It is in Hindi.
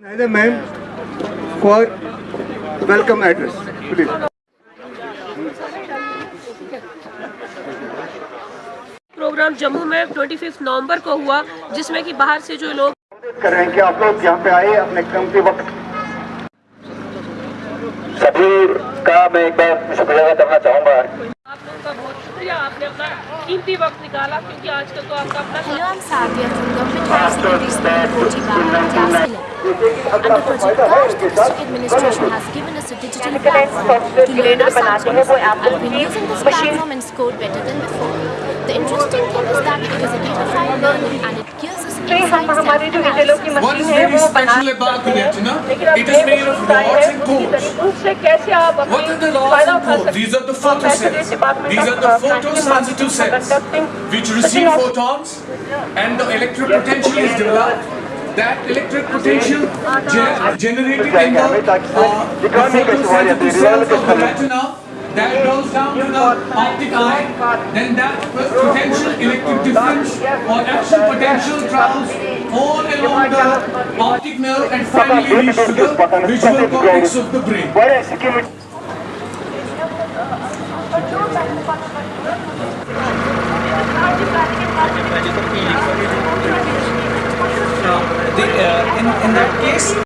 Neither ma'am for welcome address, please. Programme Jammu में 25 नवंबर को हुआ जिसमें कि बाहर से जो लोग कर रहे हैं कि आप लोग यहाँ पे आए अपने कीमती वक्त सभी का मैं एक बार शुक्रिया करना चाहूँगा आप लोगों का बहुत शुक्रिया आपने अपना कीमती वक्त निकाला क्योंकि आजकल तो आपका अपना Hello, I'm Savia from Government Higher Secondary School, Kochi, Bahar, class 11. Under Project Raj, the district administration has given us a digital platform to learn our subjects. I've been using this platform and scored better than before. The interesting thing is that it is a gamified learning and it gives us insights हमारी मशीन What is है very वो बना special about the retina? लेकिन अब It is ये made of पूछता है rods and उसी cones. तरीके उससे कैसे आप अपनी What are the rods फायदा and उठा cones? सकते These are the हैं? तो Messenger photocells. Department These of, are the uh, National photosensitive Marketing cells conducting which such receive an photons and the electric potential is developed. That electric potential ge- generated in the, uh, the photosensitive cells of the retina that goes down to the optic eye, then that potential electric difference or action potential travels all along the optic nerve and finally leads to the visual cortex of the brain. Uh, the, uh, in, in that case,